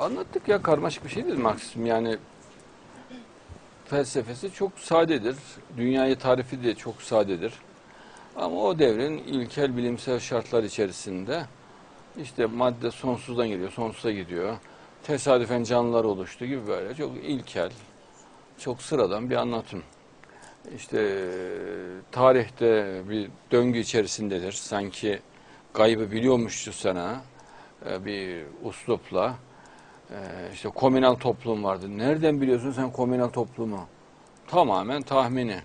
Anlattık ya karmaşık bir şey değil Marksizm. Yani felsefesi çok sadedir. Dünyayı tarifi de çok sadedir. Ama o devrin ilkel bilimsel şartlar içerisinde işte madde sonsuzdan geliyor, sonsuza gidiyor. Tesadüfen canlılar oluştu gibi böyle çok ilkel, çok sıradan bir anlatım. İşte tarihte bir döngü içerisindedir. Sanki gaybı biliyormuşçasına e, bir uslupla e, işte komünal toplum vardı. Nereden biliyorsun sen komünal toplumu? Tamamen tahmini.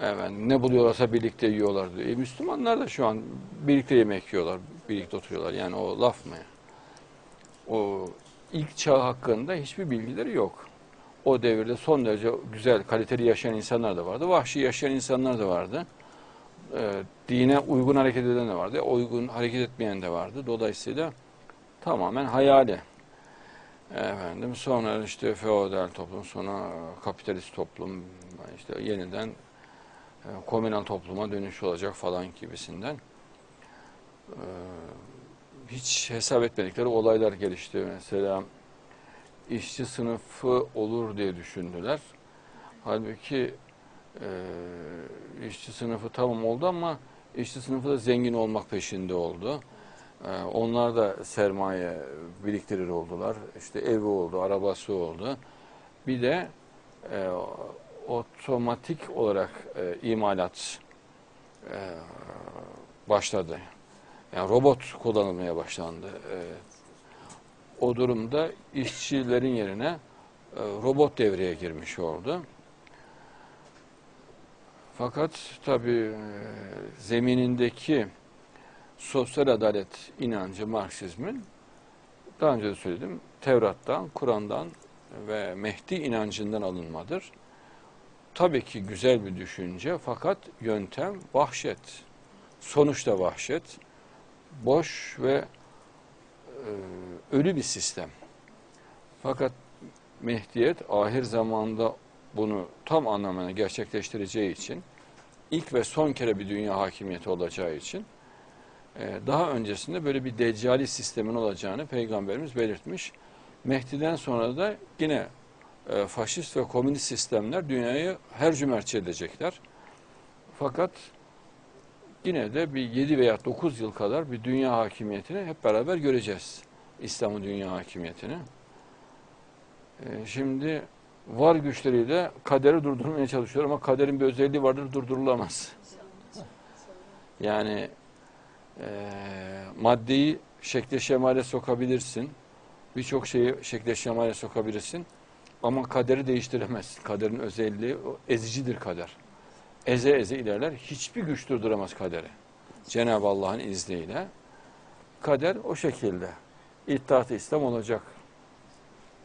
Evet, ne buluyorlarsa birlikte yiyorlar diyor. E, Müslümanlar da şu an birlikte yemek yiyorlar, birlikte oturuyorlar. Yani o laf mı? O ilk çağ hakkında hiçbir bilgileri yok. O devirde son derece güzel, kaliteli yaşayan insanlar da vardı. Vahşi yaşayan insanlar da vardı. E, dine uygun hareket eden de vardı. Uygun hareket etmeyen de vardı. Dolayısıyla tamamen hayali. Efendim sonra işte feodal toplum, sonra kapitalist toplum, işte yeniden e, komünal topluma dönüş olacak falan gibisinden. E, hiç hesap etmedikleri olaylar gelişti. Mesela işçi sınıfı olur diye düşündüler. Halbuki e, işçi sınıfı tamam oldu ama işçi sınıfı da zengin olmak peşinde oldu. E, onlar da sermaye biriktirir oldular. İşte evi oldu, arabası oldu. Bir de e, otomatik olarak e, imalat e, başladı. Yani robot kullanılmaya başlandı. E, o durumda işçilerin yerine e, robot devreye girmiş oldu. Fakat tabii e, zeminindeki sosyal adalet inancı Marksizmin daha önce de söyledim Tevrat'tan, Kur'an'dan ve Mehdi inancından alınmadır. Tabii ki güzel bir düşünce fakat yöntem vahşet. Sonuçta vahşet. Boş ve e, ölü bir sistem. Fakat Mehdiyet ahir zamanda bunu tam anlamına gerçekleştireceği için ilk ve son kere bir dünya hakimiyeti olacağı için daha öncesinde böyle bir deccali sistemin olacağını Peygamberimiz belirtmiş. Mehdi'den sonra da yine e, faşist ve komünist sistemler dünyayı her cümerçe edecekler. Fakat yine de bir 7 veya 9 yıl kadar bir dünya hakimiyetini hep beraber göreceğiz. İslam'ın dünya hakimiyetini. E, şimdi var güçleriyle kaderi durdurmaya çalışıyor ama kaderin bir özelliği vardır durdurulamaz. Yani e, maddeyi şekle şemale sokabilirsin. Birçok şeyi şekle şemale sokabilirsin. Ama kaderi değiştiremezsin. Kaderin özelliği o ezicidir kader. Eze eze ilerler. Hiçbir güç durduramaz kaderi. Cenab-ı Allah'ın izniyle. Kader o şekilde. İttihat-ı İslam olacak.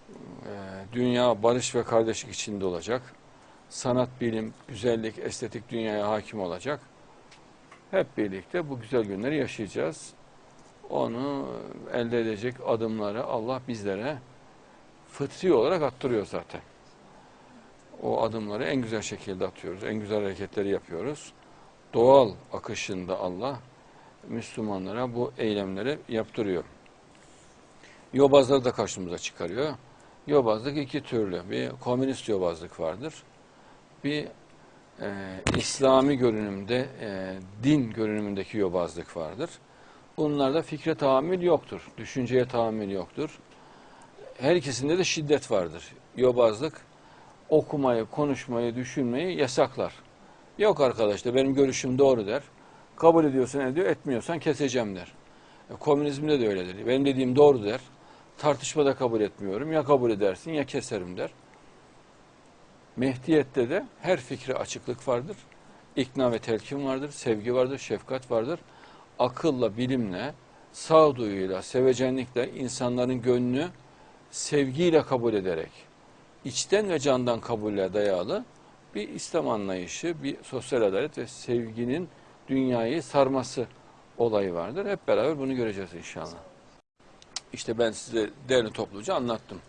Ee, dünya barış ve kardeşlik içinde olacak. Sanat, bilim, güzellik, estetik dünyaya hakim olacak. Hep birlikte bu güzel günleri yaşayacağız. Onu elde edecek adımları Allah bizlere fıtri olarak attırıyor zaten. O adımları en güzel şekilde atıyoruz. En güzel hareketleri yapıyoruz. Doğal akışında Allah Müslümanlara bu eylemleri yaptırıyor. Yobazları da karşımıza çıkarıyor. Yobazlık iki türlü. Bir komünist yobazlık vardır. Bir e, İslami görünümde, e, din görünümündeki yobazlık vardır. Bunlarda fikre tahammül yoktur. Düşünceye tahammül yoktur. Her ikisinde de şiddet vardır. Yobazlık okumayı, konuşmayı, düşünmeyi yasaklar. Yok arkadaşlar benim görüşüm doğru der. Kabul ediyorsan ediyor, etmiyorsan keseceğim der. E, komünizmde de öyledir. Benim dediğim doğru der. Tartışmada kabul etmiyorum. Ya kabul edersin ya keserim der. Mehdiyette de her fikre açıklık vardır. İkna ve telkin vardır, sevgi vardır, şefkat vardır. Akılla, bilimle, sağduyuyla, sevecenlikle insanların gönlünü sevgiyle kabul ederek, içten ve candan kabulle dayalı bir İslam anlayışı, bir sosyal adalet ve sevginin dünyayı sarması olayı vardır. Hep beraber bunu göreceğiz inşallah. İşte ben size değerli topluca anlattım.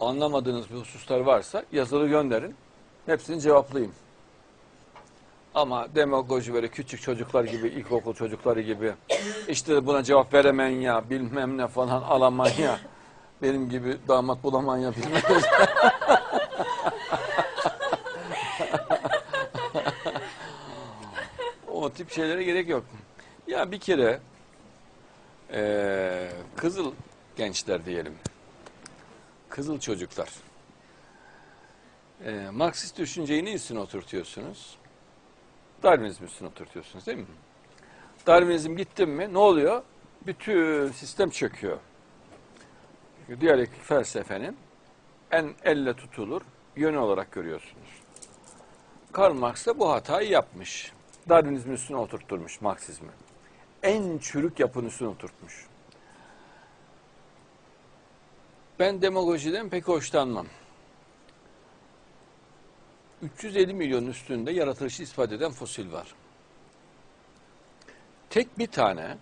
Anlamadığınız bir hususlar varsa yazılı gönderin. Hepsini cevaplayayım. Ama demagoji böyle küçük çocuklar gibi, ilkokul çocukları gibi işte buna cevap veremeyin ya, bilmem ne falan alamayın ya. Benim gibi damat bulamayan bilmez. o tip şeylere gerek yok. Ya bir kere eee, kızıl gençler diyelim. Kızıl çocuklar. Eee Marksist düşünceyi ne üstüne oturtuyorsunuz? Darwinizm üstüne oturtuyorsunuz değil mi? Darwinizm gitti mi ne oluyor? Bütün sistem çöküyor. Çünkü diyalektik felsefenin en elle tutulur yönü olarak görüyorsunuz. Karl Marx da bu hatayı yapmış. Darwinizmin üstüne oturtturmuş Marksizmi. En çürük yapının üstüne oturtmuş. Ben demagojiden pek hoşlanmam. 350 milyon üstünde yaratılışı ispat eden fosil var. Tek bir tane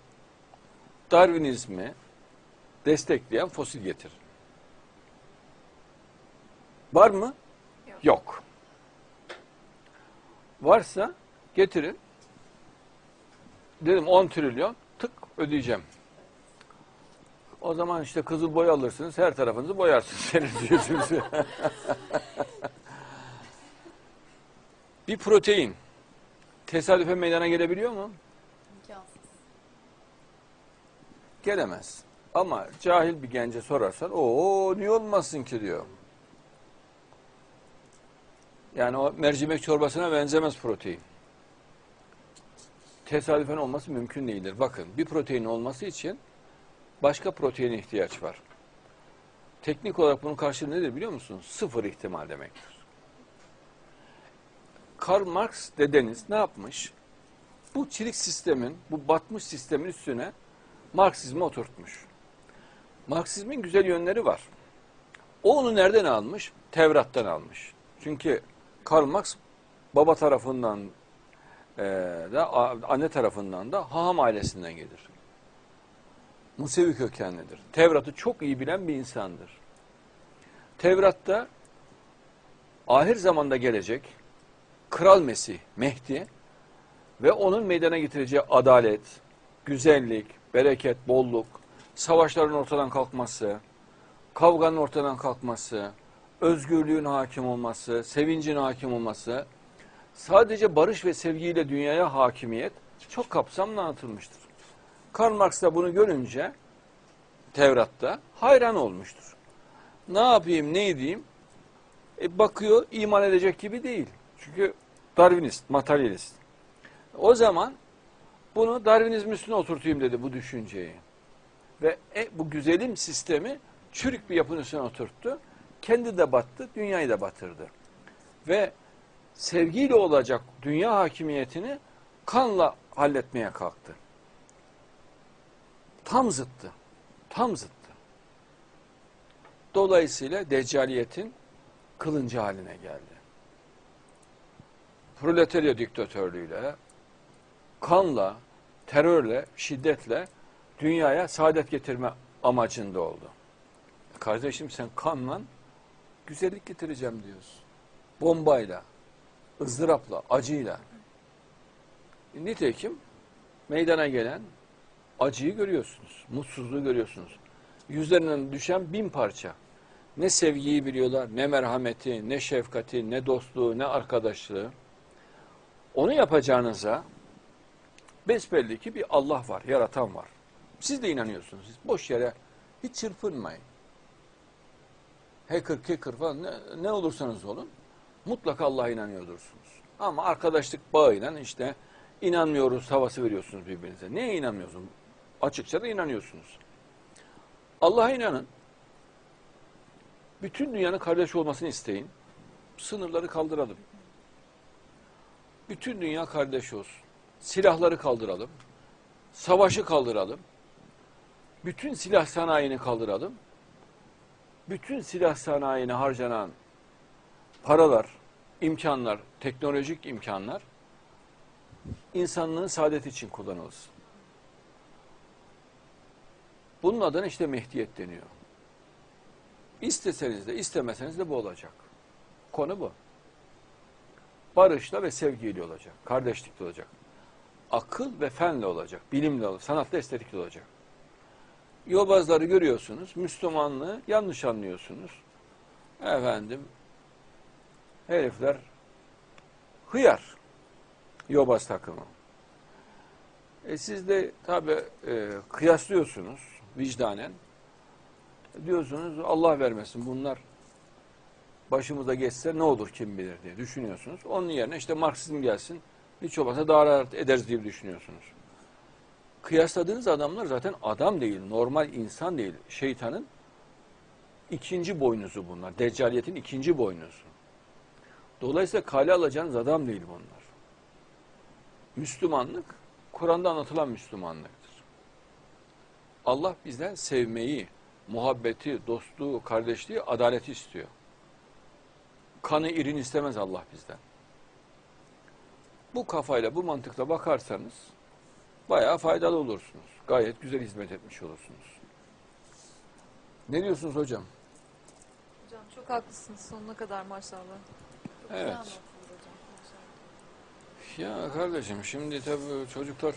Darwinizmi destekleyen fosil getir. Var mı? Yok. Yok. Varsa getirin. Dedim 10 trilyon tık ödeyeceğim. O zaman işte kızıl boya alırsınız, her tarafınızı boyarsınız. Senin diyorsunuz. bir protein tesadüfe meydana gelebiliyor mu? İmkansız. Gelemez. Ama cahil bir gence sorarsan o niye olmasın ki diyor. Yani o mercimek çorbasına benzemez protein. Tesadüfen olması mümkün değildir. Bakın bir protein olması için başka proteine ihtiyaç var. Teknik olarak bunun karşılığı nedir biliyor musunuz? Sıfır ihtimal demektir. Karl Marx dedeniz ne yapmış? Bu çelik sistemin, bu batmış sistemin üstüne Marksizmi oturtmuş. Marksizmin güzel yönleri var. O onu nereden almış? Tevrat'tan almış. Çünkü Karl Marx baba tarafından e, da anne tarafından da Haham ailesinden gelir. Musevi kökenlidir. Tevrat'ı çok iyi bilen bir insandır. Tevrat'ta ahir zamanda gelecek Kral Mesih, Mehdi ve onun meydana getireceği adalet, güzellik, bereket, bolluk, savaşların ortadan kalkması, kavganın ortadan kalkması, özgürlüğün hakim olması, sevincin hakim olması, sadece barış ve sevgiyle dünyaya hakimiyet çok kapsamlı anlatılmıştır. Karl Marx da bunu görünce Tevrat'ta hayran olmuştur. Ne yapayım, ne edeyim? E bakıyor, iman edecek gibi değil. Çünkü Darwinist, materyalist. O zaman bunu Darwinizm üstüne oturtayım dedi bu düşünceyi. Ve e, bu güzelim sistemi çürük bir yapının üstüne oturttu. Kendi de battı, dünyayı da batırdı. Ve sevgiyle olacak dünya hakimiyetini kanla halletmeye kalktı. Tam zıttı. Tam zıttı. Dolayısıyla deccaliyetin kılıncı haline geldi. Proletarya diktatörlüğüyle, kanla, terörle, şiddetle dünyaya saadet getirme amacında oldu. Kardeşim sen kanla güzellik getireceğim diyorsun. Bombayla, ızdırapla, acıyla. Nitekim meydana gelen acıyı görüyorsunuz, mutsuzluğu görüyorsunuz. Yüzlerinden düşen bin parça. Ne sevgiyi biliyorlar, ne merhameti, ne şefkati, ne dostluğu, ne arkadaşlığı. Onu yapacağınıza besbelli ki bir Allah var, yaratan var. Siz de inanıyorsunuz. Siz boş yere hiç çırpınmayın. Hacker, kicker falan ne, ne olursanız olun mutlaka Allah'a inanıyordursunuz. Ama arkadaşlık bağıyla işte inanmıyoruz havası veriyorsunuz birbirinize. Neye inanmıyorsunuz? Açıkça da inanıyorsunuz. Allah'a inanın. Bütün dünyanın kardeş olmasını isteyin. Sınırları kaldıralım. Bütün dünya kardeş olsun. Silahları kaldıralım. Savaşı kaldıralım. Bütün silah sanayini kaldıralım. Bütün silah sanayine harcanan paralar, imkanlar, teknolojik imkanlar insanlığın saadeti için kullanılsın. Bunun adına işte Mehdiyet deniyor. İsteseniz de istemeseniz de bu olacak. Konu bu. Barışla ve sevgiyle olacak. Kardeşlikle olacak. Akıl ve fenle olacak. Bilimle olacak. Sanatla estetikle olacak. Yobazları görüyorsunuz. Müslümanlığı yanlış anlıyorsunuz. Efendim herifler hıyar. Yobaz takımı. E siz de tabi e, kıyaslıyorsunuz vicdanen. Diyorsunuz Allah vermesin bunlar başımıza geçse ne olur kim bilir diye düşünüyorsunuz. Onun yerine işte Marksizm gelsin hiç olmazsa daha rahat ederiz diye düşünüyorsunuz. Kıyasladığınız adamlar zaten adam değil, normal insan değil. Şeytanın ikinci boynuzu bunlar. Deccaliyetin ikinci boynuzu. Dolayısıyla kale alacağınız adam değil bunlar. Müslümanlık, Kur'an'da anlatılan Müslümanlıktır. Allah bizden sevmeyi, muhabbeti, dostluğu, kardeşliği, adaleti istiyor. Kanı irin istemez Allah bizden. Bu kafayla, bu mantıkla bakarsanız bayağı faydalı olursunuz. Gayet güzel hizmet etmiş olursunuz. Ne diyorsunuz hocam? Hocam çok haklısınız sonuna kadar maşallah. Çok Evet. hocam. Maşallah. Ya kardeşim şimdi tabii çocuklar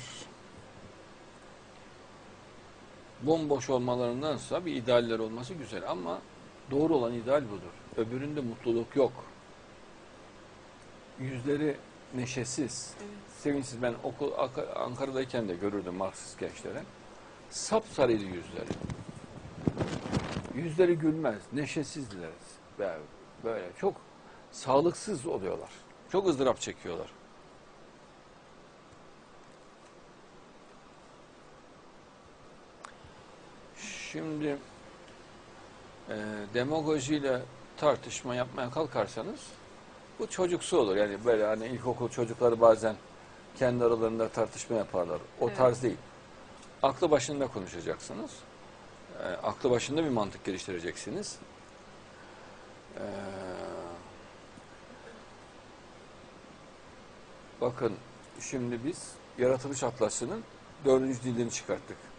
bomboş olmalarındansa bir idealler olması güzel ama doğru olan ideal budur. Öbüründe mutluluk yok. Yüzleri neşesiz, Evet. sevinçsiz. Ben okul Ankara'dayken de görürdüm Marksist gençlere. Sapsarıydı yüzleri. Yüzleri gülmez, neşesizdiler. Böyle çok sağlıksız oluyorlar. Çok ızdırap çekiyorlar. Şimdi e, demagojiyle tartışma yapmaya kalkarsanız bu çocuksu olur. Yani böyle hani ilkokul çocukları bazen kendi aralarında tartışma yaparlar. O Evet. tarz değil. Aklı başında konuşacaksınız. E, aklı başında bir mantık geliştireceksiniz. E, bakın şimdi biz Yaratılış Atlası'nın dördüncü cildini çıkarttık.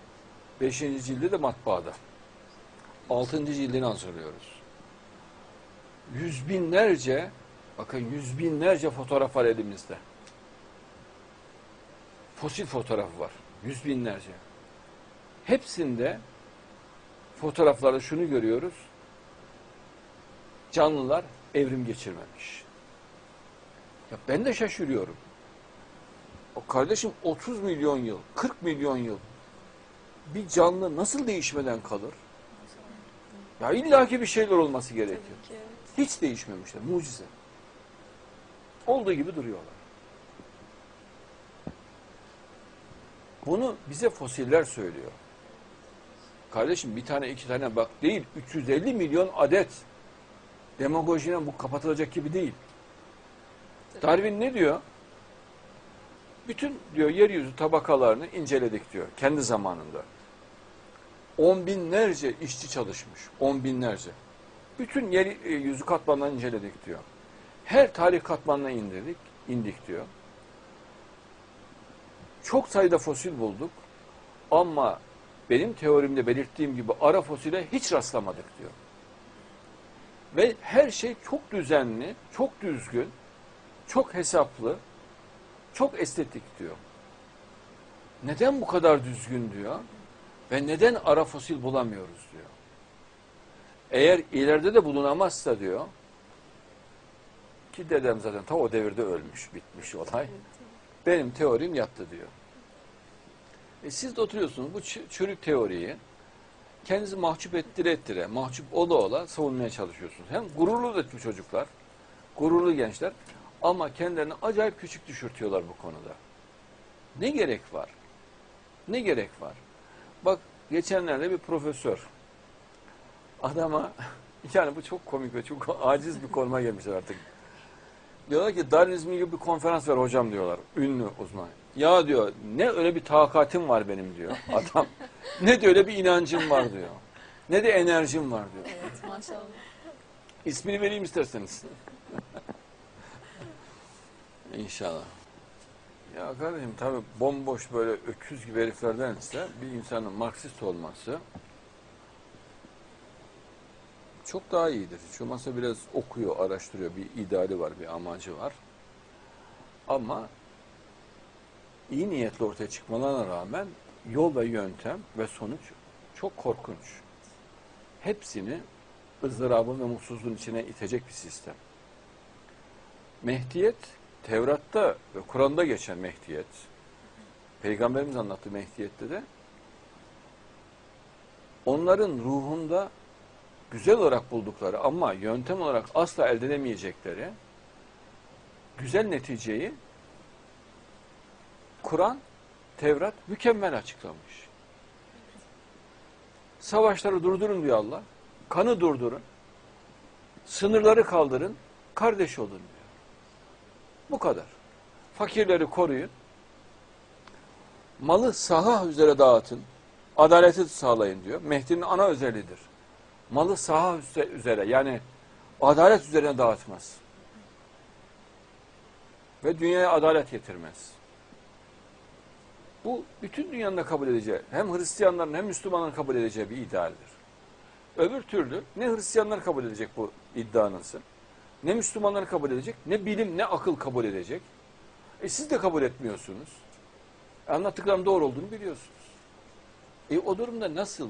Beşinci cildi de matbaada. Altıncı cildini hazırlıyoruz. Yüz binlerce, bakın yüz binlerce fotoğraf var elimizde. Fosil fotoğrafı var. Yüz binlerce. Hepsinde fotoğraflarda şunu görüyoruz. Canlılar evrim geçirmemiş. Ya ben de şaşırıyorum. O kardeşim 30 milyon yıl, 40 milyon yıl bir canlı nasıl değişmeden kalır? Ya illaki bir şeyler olması gerekiyor. Ki evet. Hiç değişmemişler. Mucize. Olduğu gibi duruyorlar. Bunu bize fosiller söylüyor. Kardeşim bir tane iki tane bak değil. 350 milyon adet. Demagojine bu kapatılacak gibi değil. Darwin ne diyor? Bütün diyor yeryüzü tabakalarını inceledik diyor kendi zamanında. On binlerce işçi çalışmış. On binlerce. Bütün yeryüzü katmanlarını inceledik diyor. Her tarih katmanına indirdik, indik diyor. Çok sayıda fosil bulduk ama benim teorimde belirttiğim gibi ara fosile hiç rastlamadık diyor. Ve her şey çok düzenli, çok düzgün, çok hesaplı, çok estetik diyor. Neden bu kadar düzgün diyor ve neden ara fosil bulamıyoruz diyor. Eğer ileride de bulunamazsa diyor ki dedem zaten ta o devirde ölmüş, bitmiş olay. Benim teorim yattı diyor. E siz de oturuyorsunuz bu çürük teoriyi kendinizi mahcup ettire ettire, mahcup ola ola savunmaya çalışıyorsunuz. Hem gururlu da çocuklar, gururlu gençler ama kendilerini acayip küçük düşürtüyorlar bu konuda. Ne gerek var? Ne gerek var? Bak geçenlerde bir profesör adama yani bu çok komik ve çok aciz bir konuma gelmişler artık. Diyorlar ki Darwinizm gibi bir konferans ver hocam diyorlar. Ünlü uzman. Ya diyor ne öyle bir takatim var benim diyor adam. ne de öyle bir inancım var diyor. Ne de enerjim var diyor. Evet maşallah. İsmini vereyim isterseniz. İnşallah. Ya kardeşim tabi bomboş böyle öküz gibi heriflerdense bir insanın Marksist olması çok daha iyidir. Hiç olmazsa biraz okuyor, araştırıyor. Bir ideali var, bir amacı var. Ama iyi niyetle ortaya çıkmalarına rağmen yol ve yöntem ve sonuç çok korkunç. Hepsini ızdırabın ve mutsuzluğun içine itecek bir sistem. Mehdiyet, Tevrat'ta ve Kur'an'da geçen Mehdiyet, Peygamberimiz anlattığı Mehdiyet'te de onların ruhunda güzel olarak buldukları ama yöntem olarak asla elde edemeyecekleri güzel neticeyi Kur'an, Tevrat mükemmel açıklamış. Savaşları durdurun diyor Allah. Kanı durdurun. Sınırları kaldırın. Kardeş olun diyor. Bu kadar. Fakirleri koruyun. Malı saha üzere dağıtın. Adaleti sağlayın diyor. Mehdi'nin ana özelliğidir. Malı saha üze- üzere yani adalet üzerine dağıtmaz. Ve dünyaya adalet getirmez. Bu bütün dünyanın da kabul edeceği, hem Hristiyanların hem Müslümanların kabul edeceği bir idealdir. Öbür türlü ne Hristiyanlar kabul edecek bu iddianızı, ne Müslümanlar kabul edecek, ne bilim ne akıl kabul edecek. E siz de kabul etmiyorsunuz. E anlattıklarım doğru olduğunu biliyorsunuz. E o durumda nasıl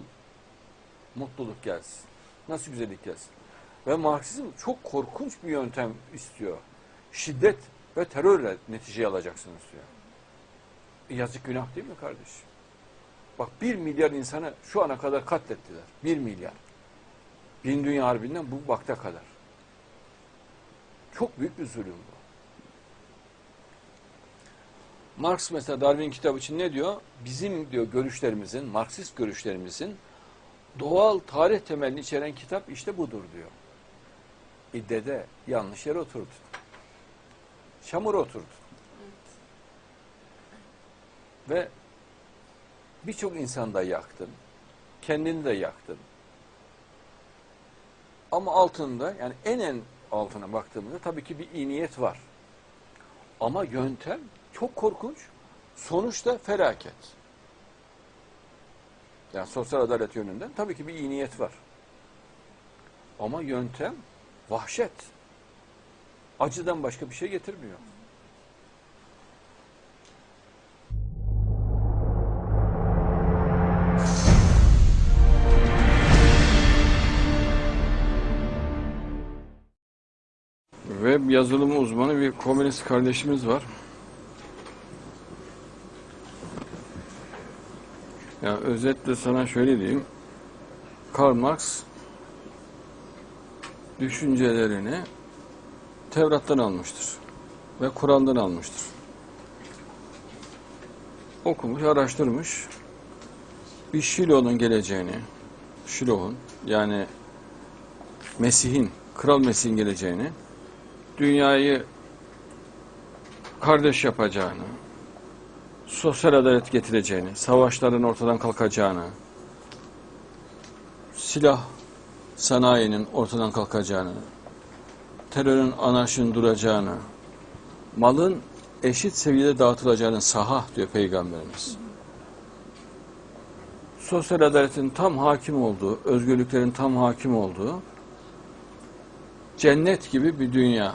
mutluluk gelsin? Nasıl güzellik gelsin? Ve Marksizm çok korkunç bir yöntem istiyor. Şiddet ve terörle neticeyi alacaksınız diyor. E yazık günah değil mi kardeşim? Bak bir milyar insanı şu ana kadar katlettiler. Bir milyar. Bin Dünya Harbi'nden bu vakte kadar. Çok büyük bir zulüm bu. Marx mesela Darwin kitabı için ne diyor? Bizim diyor görüşlerimizin, Marksist görüşlerimizin doğal tarih temelini içeren kitap işte budur diyor. E dede yanlış yere oturdu. Çamura oturdu. Ve birçok insan da yaktın. Kendini de yaktın. Ama altında yani en en altına baktığımızda tabii ki bir iyi niyet var. Ama yöntem çok korkunç. Sonuçta felaket. Yani sosyal adalet yönünden tabii ki bir iyi niyet var. Ama yöntem vahşet. Acıdan başka bir şey getirmiyor. Web yazılımı uzmanı bir komünist kardeşimiz var. Ya özetle sana şöyle diyeyim. Karl Marx düşüncelerini Tevrat'tan almıştır ve Kur'an'dan almıştır. Okumuş, araştırmış. Bir Şilo'nun geleceğini, Şilo'nun yani Mesih'in, Kral Mesih'in geleceğini, dünyayı kardeş yapacağını, sosyal adalet getireceğini, savaşların ortadan kalkacağını, silah sanayinin ortadan kalkacağını, terörün anarşinin duracağını, malın eşit seviyede dağıtılacağını saha diyor Peygamberimiz. Sosyal adaletin tam hakim olduğu, özgürlüklerin tam hakim olduğu cennet gibi bir dünya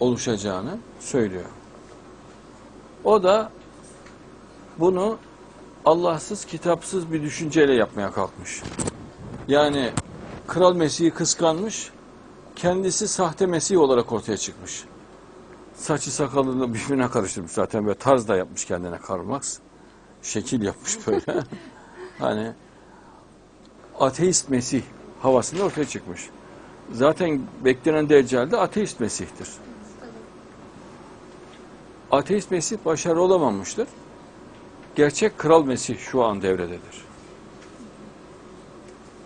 oluşacağını söylüyor. O da bunu Allahsız, kitapsız bir düşünceyle yapmaya kalkmış. Yani Kral Mesih'i kıskanmış, kendisi sahte Mesih olarak ortaya çıkmış. Saçı sakalını birbirine karıştırmış zaten ve tarz da yapmış kendine Karl Marx. Şekil yapmış böyle. hani ateist Mesih havasında ortaya çıkmış. Zaten beklenen Deccal de ateist Mesih'tir. Ateist Mesih başarılı olamamıştır. Gerçek Kral Mesih şu an devrededir.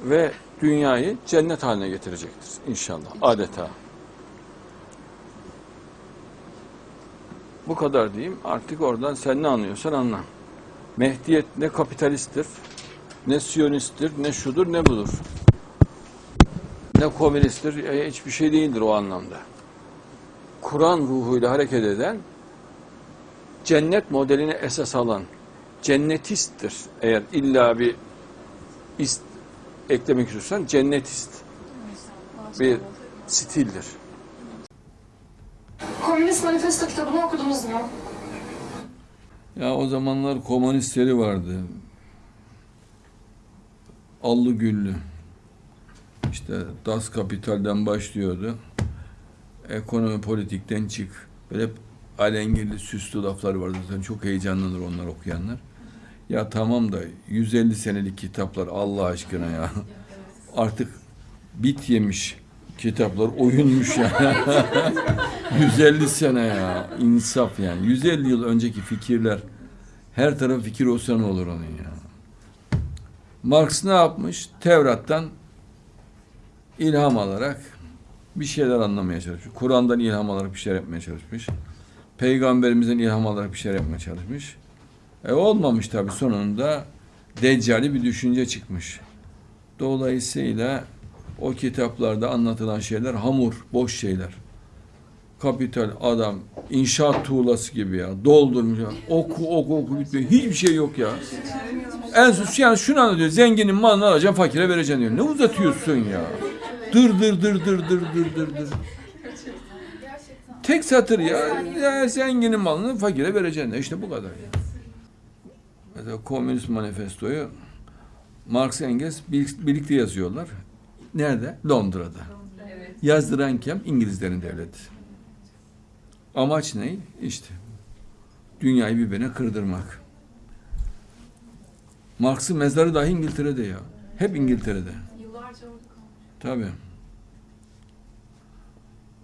Ve dünyayı cennet haline getirecektir inşallah. Adeta. Bu kadar diyeyim. Artık oradan sen ne anlıyorsan anla. Mehdiyet ne kapitalisttir, ne siyonisttir, ne şudur, ne budur. Ne komünisttir, e, hiçbir şey değildir o anlamda. Kur'an ruhuyla hareket eden, cennet modelini esas alan, cennetisttir. Eğer illa bir ist eklemek istiyorsan cennetist bir stildir. Komünist Manifesto kitabını okudunuz mu? Ya o zamanlar komünistleri vardı. allı güllü. İşte Das Kapital'den başlıyordu. Ekonomi politikten çık. Böyle hep alengirli süslü laflar vardı. Zaten çok heyecanlanır onlar okuyanlar. Ya tamam da 150 senelik kitaplar Allah aşkına ya. Artık bit yemiş kitaplar oyunmuş ya. 150 sene ya. insaf yani. 150 yıl önceki fikirler her taraf fikir olsa ne olur onun ya. Marx ne yapmış? Tevrat'tan ilham alarak bir şeyler anlamaya çalışmış. Kur'an'dan ilham alarak bir şeyler yapmaya çalışmış. Peygamberimizden ilham alarak bir şeyler yapmaya çalışmış. E olmamış tabii sonunda deccali bir düşünce çıkmış. Dolayısıyla o kitaplarda anlatılan şeyler hamur, boş şeyler. Kapital adam inşaat tuğlası gibi ya doldurmuş ya. Oku oku oku bitmiyor. Hiçbir şey yok ya. En son yani şunu anlatıyor. Zenginin malını alacaksın fakire vereceksin diyor. Ne uzatıyorsun ya? Dır dır dır dır dır dır dır dır. Tek satır ya. ya zenginin malını fakire vereceksin. İşte bu kadar ya. Mesela Komünist Manifestoyu Marx Engels bir- birlikte yazıyorlar. Nerede? Londra'da. Yazdıran kim? İngilizlerin devleti. Amaç ne? İşte dünyayı birbirine kırdırmak. Marx'ın mezarı dahi İngiltere'de ya. Hep İngiltere'de. Tabii.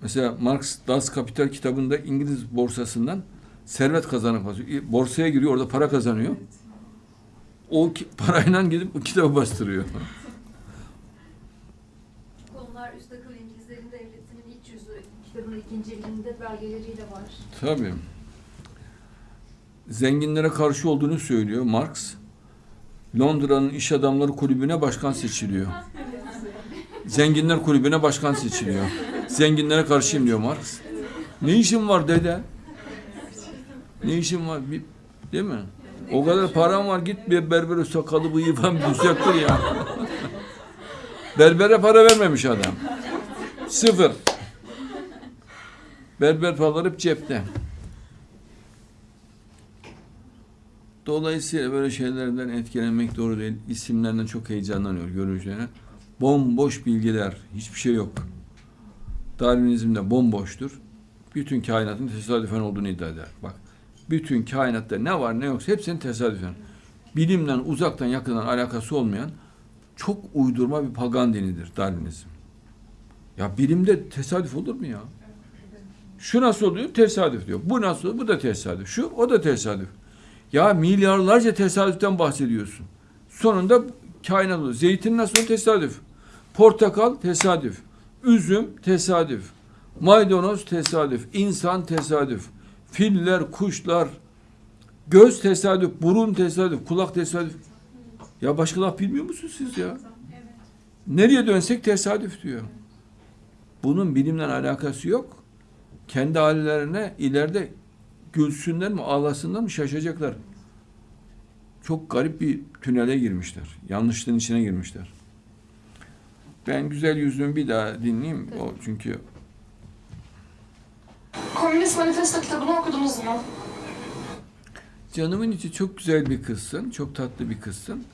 Mesela Marx Das Kapital kitabında İngiliz borsasından servet kazanıp borsaya giriyor orada para kazanıyor. O ki- parayla gidip o kitabı bastırıyor. Konular üst akıl İngilizlerin devletinin iç yüzü kitabın ikinci belgeleriyle var. Tabii. Zenginlere karşı olduğunu söylüyor Marx. Londra'nın iş adamları kulübüne başkan seçiliyor. Zenginler kulübüne başkan seçiliyor. Zenginlere karşıyım diyor Marx. Ne işin var dede? Ne işin var? Bir, değil mi? O kadar param var git bir berbere sakalı bıyığı falan düzelttir ya. Berbere para vermemiş adam. Sıfır. Berber paraları hep cepte. Dolayısıyla böyle şeylerden etkilenmek doğru değil. İsimlerden çok heyecanlanıyor görünüşlerine. Bomboş bilgiler, hiçbir şey yok. Darwinizm de bomboştur. Bütün kainatın tesadüfen olduğunu iddia eder. Bak, bütün kainatta ne var ne yoksa hepsinin tesadüfen. Bilimden uzaktan yakından alakası olmayan çok uydurma bir pagan dinidir Darwinizm. Ya bilimde tesadüf olur mu ya? Şu nasıl oluyor? Tesadüf diyor. Bu nasıl oluyor? Bu da tesadüf. Şu, o da tesadüf. Ya milyarlarca tesadüften bahsediyorsun. Sonunda kainat oluyor. Zeytin nasıl? Tesadüf. Portakal tesadüf. Üzüm tesadüf. Maydanoz tesadüf. İnsan tesadüf. Filler, kuşlar, göz tesadüf, burun tesadüf, kulak tesadüf. Ya başka laf bilmiyor musunuz siz ya? Nereye dönsek tesadüf diyor. Bunun bilimle alakası yok. Kendi hallerine ileride gülsünler mi ağlasınlar mı şaşacaklar. Çok garip bir tünele girmişler. Yanlışlığın içine girmişler. Ben güzel yüzümü bir daha dinleyeyim. O çünkü Komünist Manifesto kitabını okudunuz mu? Canımın içi çok güzel bir kızsın, çok tatlı bir kızsın.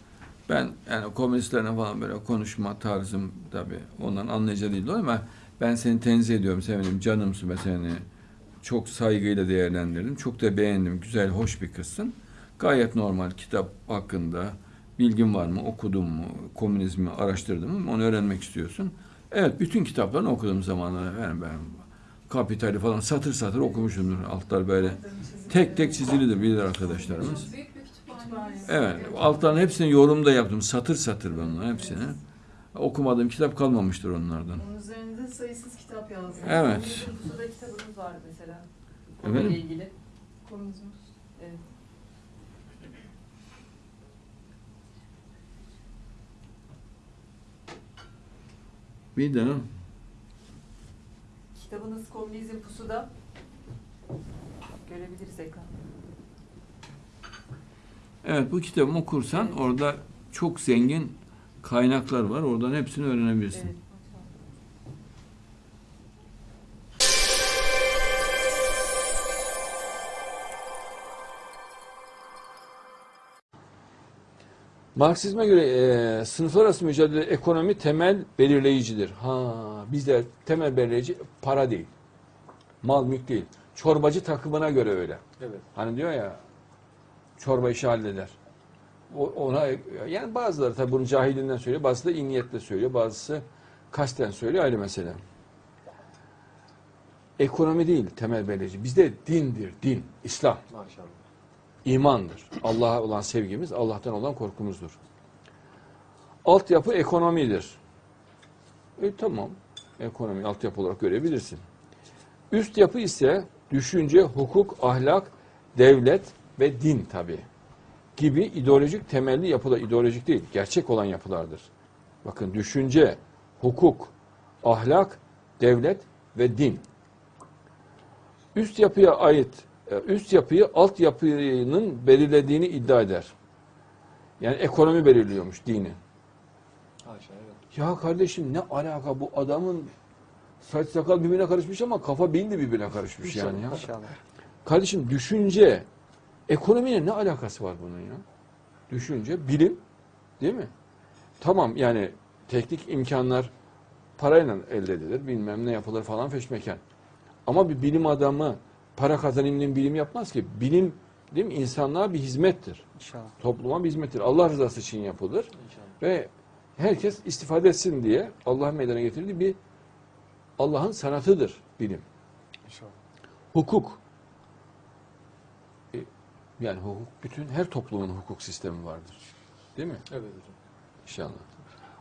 Ben yani komünistlerle falan böyle konuşma tarzım tabii ondan anlayacağı değil ama ben seni tenzih ediyorum, sevenim, canımsın ve seni çok saygıyla değerlendirdim. Çok da beğendim, güzel, hoş bir kızsın. Gayet normal kitap hakkında bilgin var mı, okudun mu, komünizmi araştırdın mı onu öğrenmek istiyorsun. Evet, bütün kitaplarını okudum zamanında. Yani ben Kapital'i falan satır satır okumuşumdur. Altlar böyle tek tek çizilidir bilir arkadaşlarımız. Evet, altların hepsini yorum da yaptım. Satır satır ben onların hepsini. Okumadığım kitap kalmamıştır onlardan. Onun üzerinde sayısız kitap yazdınız. Evet. Pusu'da kitabınız var mesela. Efendim? İlgili. Komünizm. Evet. Bir daha. Kitabınız Komünizm Pusu'da. Görebiliriz ekranda. Evet, bu kitabımı okursan Evet. orada çok zengin kaynaklar var. Oradan hepsini öğrenebilirsin. Evet. Marksizme göre e, sınıflar arası mücadele ekonomi temel belirleyicidir. Ha bizde temel belirleyici para değil. Mal mülk değil. Çorbacı takımına göre öyle. Evet. Hani diyor ya çorba işi halleder. O, ona yani bazıları tabii bunu cahilinden söylüyor, bazısı da iyi niyetle söylüyor, bazısı kasten söylüyor ayrı mesele. Ekonomi değil temel belirleyici. Bizde dindir, din, İslam, Maşallah. İmandır. Allah'a olan sevgimiz, Allah'tan olan korkumuzdur. Altyapı ekonomidir. E tamam, ekonomi altyapı olarak görebilirsin. Üst yapı ise düşünce, hukuk, ahlak, devlet ve din tabi gibi ideolojik temelli yapılar, ideolojik değil, gerçek olan yapılardır. Bakın düşünce, hukuk, ahlak, devlet ve din. Üst yapıya ait, üst yapıyı alt yapının belirlediğini iddia eder. Yani ekonomi belirliyormuş dini. Haşa evet. Ya kardeşim ne alaka bu adamın saç sakal birbirine karışmış ama kafa beyin de birbirine karışmış yani ya. İnşallah. Kardeşim düşünce, ekonomiyle ne alakası var bunun ya? Düşünce, bilim değil mi? Tamam yani teknik imkanlar parayla elde edilir, bilmem ne yapılır falan feşmeken. Ama bir bilim adamı para kazanayım diye bilim yapmaz ki. Bilim değil mi? insanlığa bir hizmettir. İnşallah. Topluma bir hizmettir. Allah rızası için yapılır. İnşallah. Ve herkes istifade etsin diye Allah'ın meydana getirdiği bir Allah'ın sanatıdır bilim. İnşallah. Hukuk. E, Yani hukuk bütün her toplumun hukuk sistemi vardır. Değil mi? Evet hocam. İnşallah.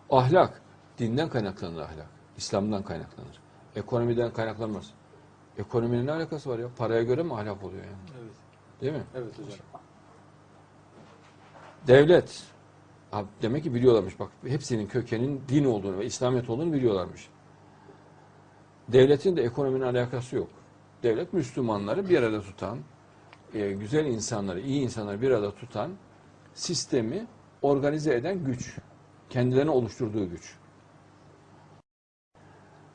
Ahlak dinden kaynaklanır ahlak. İslam'dan kaynaklanır. Ekonomiden kaynaklanmaz. Ekonominin ne alakası var ya? Paraya göre mi ahlak oluyor yani? Evet. Değil mi? Evet hocam. Devlet. Abi demek ki biliyorlarmış bak hepsinin kökenin din olduğunu ve İslamiyet olduğunu biliyorlarmış. Devletin de ekonominin alakası yok. Devlet Müslümanları bir arada tutan, e, güzel insanları, iyi insanları bir arada tutan, sistemi organize eden güç. Kendilerine oluşturduğu güç.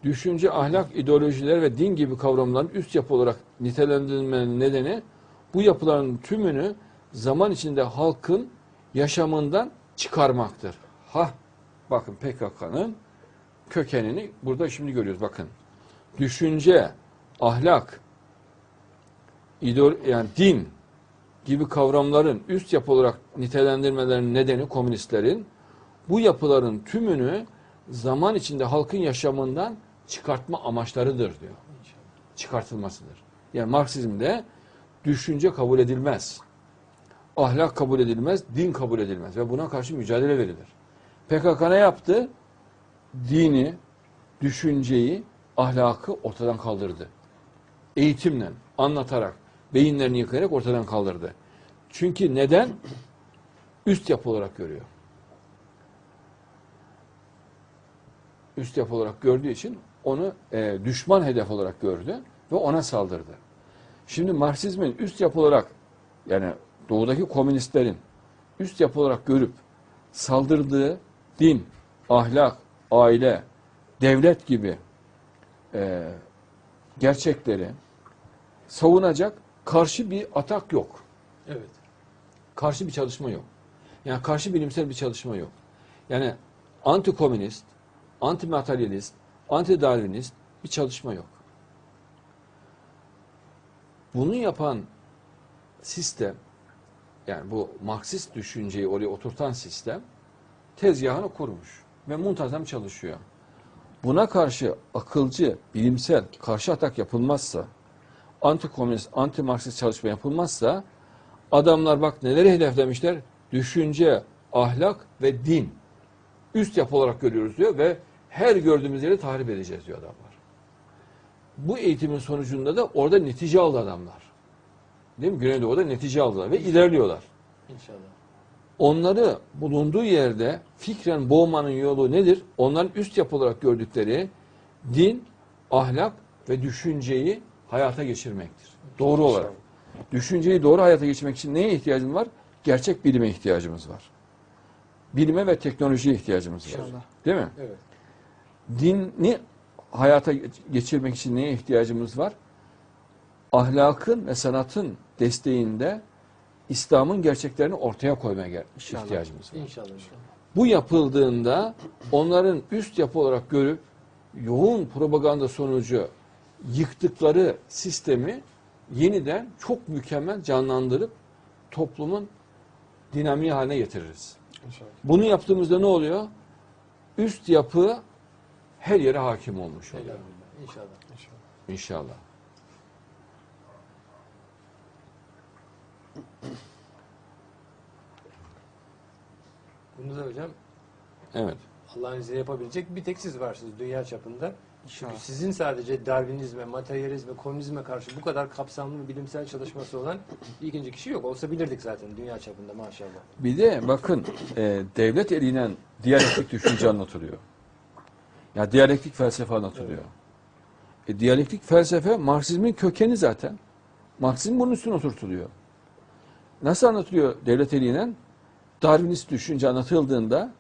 Düşünce, ahlak, ideolojiler ve din gibi kavramların üst yapı olarak nitelendirilmenin nedeni bu yapıların tümünü zaman içinde halkın yaşamından çıkarmaktır. Ha, bakın PKK'nın kökenini burada şimdi görüyoruz. Bakın, düşünce, ahlak, ideol yani din gibi kavramların üst yapı olarak nitelendirmelerinin nedeni komünistlerin bu yapıların tümünü zaman içinde halkın yaşamından çıkartma amaçlarıdır diyor. Çıkartılmasıdır. Yani Marksizmde düşünce kabul edilmez. Ahlak kabul edilmez, din kabul edilmez ve buna karşı mücadele verilir. PKK ne yaptı? Dini, düşünceyi, ahlakı ortadan kaldırdı. Eğitimle, anlatarak, beyinlerini yıkayarak ortadan kaldırdı. Çünkü neden? Üst yapı olarak görüyor. Üst yapı olarak gördüğü için onu e, düşman hedef olarak gördü ve ona saldırdı. Şimdi Marksizmin üst yapı olarak yani doğudaki komünistlerin üst yapı olarak görüp saldırdığı din, ahlak, aile, devlet gibi e, gerçekleri savunacak karşı bir atak yok. Evet. Karşı bir çalışma yok. Yani karşı bilimsel bir çalışma yok. Yani anti komünist, anti materyalist, anti darwinist bir çalışma yok. Bunu yapan sistem yani bu Marksist düşünceyi oraya oturtan sistem tezgahını kurmuş ve muntazam çalışıyor. Buna karşı akılcı, bilimsel karşı atak yapılmazsa, anti komünist, anti Marksist çalışma yapılmazsa adamlar bak neleri hedeflemişler? Düşünce, ahlak ve din. Üst yapı olarak görüyoruz diyor ve her gördüğümüz yeri tahrip edeceğiz diyor adamlar. Bu eğitimin sonucunda da orada netice aldı adamlar. Değil mi? Güneydoğu'da netice aldılar ve ilerliyorlar. İnşallah. Onları bulunduğu yerde fikren boğmanın yolu nedir? Onların üst yapı olarak gördükleri din, ahlak ve düşünceyi hayata geçirmektir. Doğru olarak. Düşünceyi doğru hayata geçirmek için neye ihtiyacımız var? Gerçek bilime ihtiyacımız var. Bilime ve teknolojiye ihtiyacımız var. İnşallah. Değil mi? Evet. Dini hayata geçirmek için neye ihtiyacımız var? Ahlakın ve sanatın desteğinde İslam'ın gerçeklerini ortaya koymaya İnşallah. ihtiyacımız var. İnşallah. inşallah. Bu yapıldığında onların üst yapı olarak görüp yoğun propaganda sonucu yıktıkları sistemi yeniden çok mükemmel canlandırıp toplumun dinamiği haline getiririz. İnşallah. Bunu yaptığımızda ne oluyor? Üst yapı her yere hakim olmuş oluyor. İnşallah. İnşallah. İnşallah. Bunu da hocam Evet. Allah'ın izniyle yapabilecek bir tek siz varsınız dünya çapında. İnşallah. Çünkü sizin sadece Darwinizme, materyalizme, komünizme karşı bu kadar kapsamlı bir bilimsel çalışması olan ikinci kişi yok. Olsa bilirdik zaten dünya çapında maşallah. Bir de bakın e, devlet eliyle diyalektik düşünce anlatılıyor. Ya diyalektik felsefe anlatılıyor. E, diyalektik felsefe Marksizmin kökeni zaten. Marksizm bunun üstüne oturtuluyor. Nasıl anlatılıyor devlet eliyle? Darwinist düşünce anlatıldığında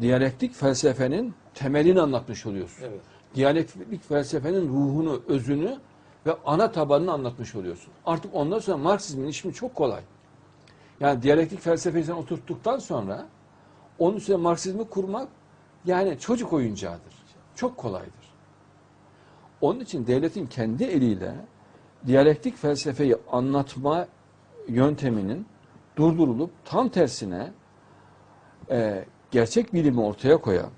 diyalektik felsefenin temelini anlatmış oluyorsun. Evet. Diyalektik felsefenin ruhunu, özünü ve ana tabanını anlatmış oluyorsun. Artık ondan sonra Marksizmin işimi çok kolay. Yani diyalektik felsefeyi sen oturttuktan sonra onun üstüne Marksizmi kurmak yani çocuk oyuncağıdır. Çok kolaydır. Onun için devletin kendi eliyle diyalektik felsefeyi anlatma yönteminin durdurulup tam tersine e, gerçek bilimi ortaya koyan,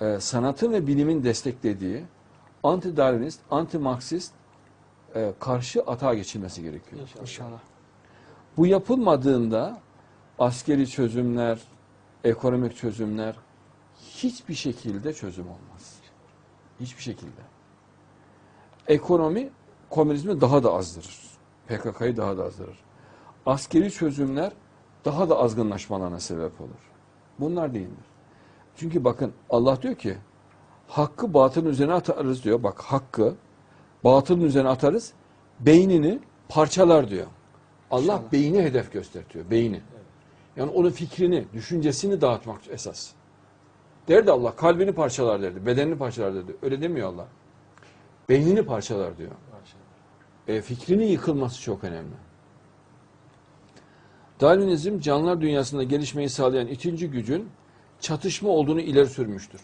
e, sanatın ve bilimin desteklediği anti-Darwinist, anti-Marksist e, karşı atağa geçilmesi gerekiyor. İnşallah. Bu yapılmadığında askeri çözümler, ekonomik çözümler hiçbir şekilde çözüm olmaz. Hiçbir şekilde. Ekonomi komünizmi daha da azdırır. PKK'yı daha da azdırır. Askeri çözümler daha da azgınlaşmalarına sebep olur. Bunlar değildir. Çünkü bakın Allah diyor ki hakkı batılın üzerine atarız diyor. Bak hakkı batılın üzerine atarız. Beynini parçalar diyor. Allah İnşallah. beyni hedef gösteriyor. Beyni. Yani onun fikrini, düşüncesini dağıtmak esas. Derdi Allah kalbini parçalar derdi. Bedenini parçalar derdi. Öyle demiyor Allah. Beynini parçalar diyor. E, fikrinin yıkılması çok önemli. Darwinizm canlılar dünyasında gelişmeyi sağlayan ikinci gücün çatışma olduğunu ileri sürmüştür.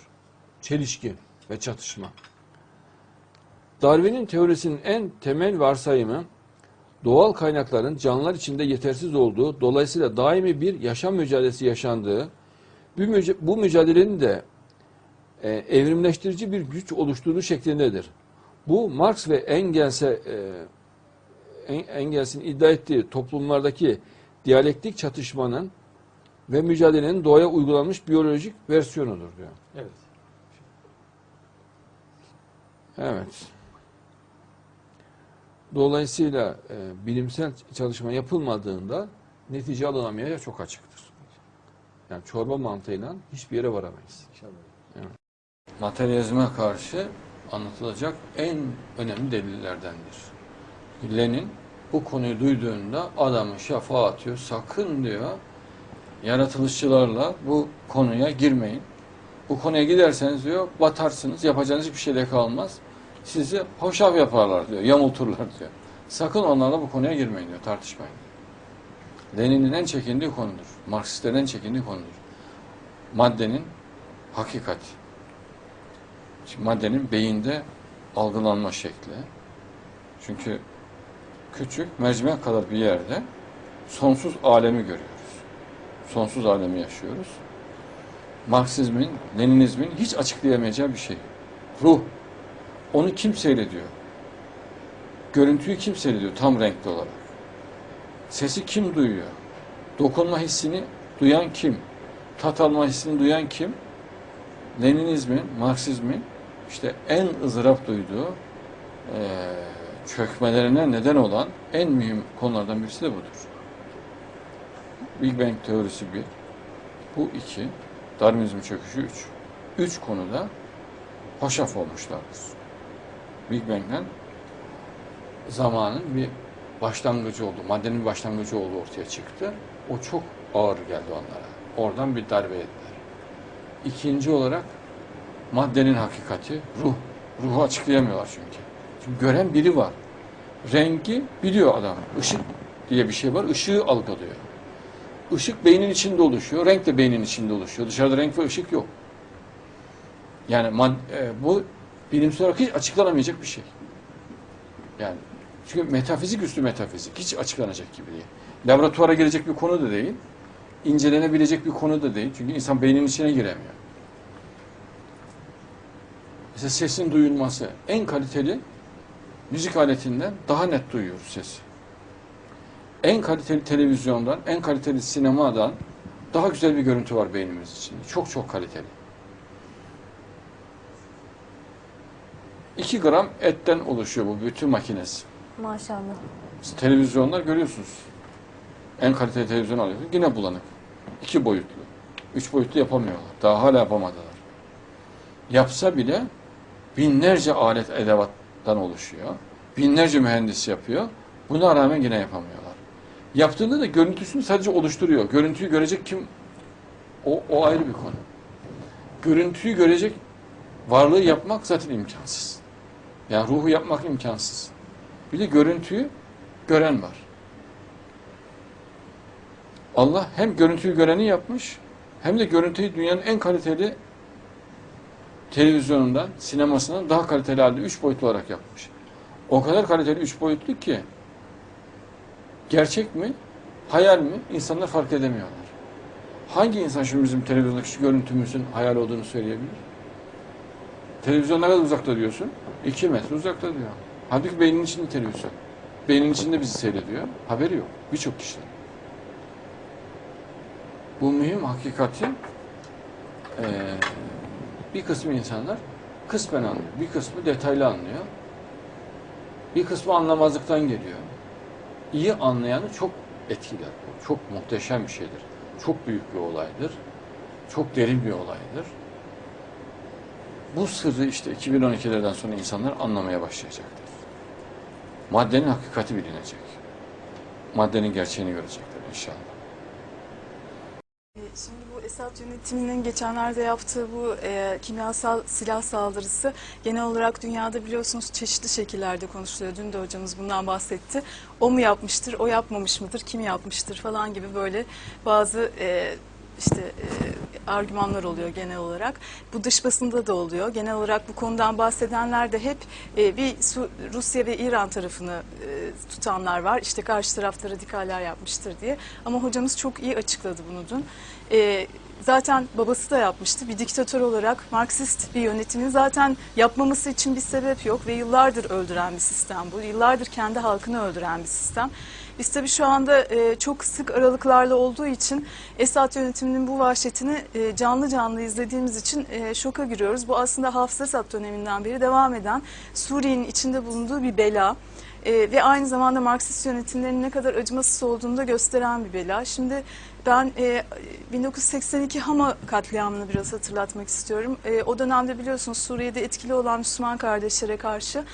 Çelişki ve çatışma. Darwin'in teorisinin en temel varsayımı doğal kaynakların canlılar içinde yetersiz olduğu, dolayısıyla daimi bir yaşam mücadelesi yaşandığı, bu, müca- bu mücadelenin de e, evrimleştirici bir güç oluşturduğu şeklindedir. Bu Marx ve Engels'e e, En- Engels'in iddia ettiği toplumlardaki diyalektik çatışmanın ve mücadelenin doğaya uygulanmış biyolojik versiyonudur diyor. Evet. Evet. Dolayısıyla e, bilimsel çalışma yapılmadığında netice alınamayacağı çok açıktır. Yani çorba mantığıyla hiçbir yere varamayız. İnşallah. Materyalizme karşı anlatılacak en önemli delillerdendir. Lenin bu konuyu duyduğunda adamı şafağa atıyor. Sakın diyor yaratılışçılarla bu konuya girmeyin. Bu konuya giderseniz diyor batarsınız. Yapacağınız hiçbir şey de kalmaz. Sizi hoşaf yaparlar diyor. Yamulturlar diyor. Sakın onlarla bu konuya girmeyin diyor. Tartışmayın. Lenin'in en çekindiği konudur. Marksistlerin en çekindiği konudur. Maddenin hakikati. Şimdi maddenin beyinde algılanma şekli. Çünkü küçük mercimek kadar bir yerde sonsuz alemi görüyoruz. Sonsuz alemi yaşıyoruz. Marksizmin, Leninizmin hiç açıklayamayacağı bir şey. Ruh. Onu kim seyrediyor? Görüntüyü kim seyrediyor tam renkli olarak? Sesi kim duyuyor? Dokunma hissini duyan kim? Tat alma hissini duyan kim? Leninizmin, Marksizmin işte en ızdırap duyduğu eee, çökmelerine neden olan en mühim konulardan birisi de budur. Big Bang teorisi bir, bu iki, Darwinizm çöküşü üç. Üç konuda hoşaf olmuşlardır. Big Bang'den zamanın bir başlangıcı oldu, maddenin bir başlangıcı oldu ortaya çıktı. O çok ağır geldi onlara. Oradan bir darbe yediler. İkinci olarak maddenin hakikati, ruh. Ruhu açıklayamıyorlar çünkü. Çünkü gören biri var. Rengi biliyor adam. Işık diye bir şey var. Işığı algılıyor. Işık beynin içinde oluşuyor. Renk de beynin içinde oluşuyor. Dışarıda renk ve ışık yok. Yani e, bu bilimsel olarak hiç açıklanamayacak bir şey. Yani çünkü metafizik üstü metafizik. Hiç açıklanacak gibi değil. Laboratuvara girecek bir konu da değil. incelenebilecek bir konu da değil. Çünkü insan beynin içine giremiyor. Mesela sesin duyulması en kaliteli müzik aletinden daha net duyuyoruz sesi. En kaliteli televizyondan, en kaliteli sinemadan daha güzel bir görüntü var beynimiz içinde. Çok çok kaliteli. 2 gram etten oluşuyor bu bütün makinesi. Maşallah. Siz televizyonlar görüyorsunuz. En kaliteli televizyon alıyorsunuz. Yine bulanık. İki boyutlu. Üç boyutlu yapamıyorlar. Daha hala yapamadılar. Yapsa bile binlerce alet edevattan oluşuyor. Binlerce mühendis yapıyor. Buna rağmen yine yapamıyorlar. Yaptığında da görüntüsünü sadece oluşturuyor. Görüntüyü görecek kim? O, o ayrı bir konu. Görüntüyü görecek varlığı yapmak zaten imkansız. Yani ruhu yapmak imkansız. Bir de görüntüyü gören var. Allah hem görüntüyü göreni yapmış hem de görüntüyü dünyanın en kaliteli televizyonundan, sinemasından daha kaliteli halde üç boyutlu olarak yapmış. O kadar kaliteli üç boyutlu ki gerçek mi, hayal mi insanlar fark edemiyorlar. Hangi insan şu bizim televizyondaki şu görüntümüzün hayal olduğunu söyleyebilir? Televizyon ne kadar uzakta diyorsun? İki metre uzakta diyor. Halbuki beynin içinde televizyon. Beynin içinde bizi seyrediyor. Haberi yok. Birçok kişinin. Bu mühim hakikati eee, bir kısmı insanlar kısmen anlıyor. Bir kısmı detaylı anlıyor. Bir kısmı anlamazlıktan geliyor. İyi anlayanı çok etkiler. Çok muhteşem bir şeydir. Çok büyük bir olaydır. Çok derin bir olaydır. Bu sırrı işte 2012'lerden sonra insanlar anlamaya başlayacaktır. Maddenin hakikati bilinecek. Maddenin gerçeğini görecekler inşallah. E, Şimdi bu Esad yönetiminin geçenlerde yaptığı bu e, kimyasal silah saldırısı genel olarak dünyada biliyorsunuz çeşitli şekillerde konuşuluyor. Dün de hocamız bundan bahsetti. O mu yapmıştır, o yapmamış mıdır, kim yapmıştır falan gibi böyle bazı e, işte e, argümanlar oluyor genel olarak. Bu dış basında da oluyor. Genel olarak bu konudan bahsedenler de hep e, bir Rusya ve İran tarafını e, tutanlar var. İşte karşı tarafta radikaller yapmıştır diye. Ama hocamız çok iyi açıkladı bunu dün. Zaten babası da yapmıştı. Bir diktatör olarak Marksist bir yönetimin zaten yapmaması için bir sebep yok ve yıllardır öldüren bir sistem bu. Yıllardır kendi halkını öldüren bir sistem. Biz tabii şu anda e, çok sık aralıklarla olduğu için Esad yönetiminin bu vahşetini e, canlı canlı izlediğimiz için e, şoka giriyoruz. Bu aslında Hafız Esad döneminden beri devam eden Suriye'nin içinde bulunduğu bir bela. E, ve aynı zamanda Marksist yönetimlerin ne kadar acımasız olduğunu da gösteren bir bela. Şimdi ben e, 1982 Hama katliamını biraz hatırlatmak istiyorum. E, o dönemde biliyorsunuz Suriye'de etkili olan Müslüman kardeşlere karşı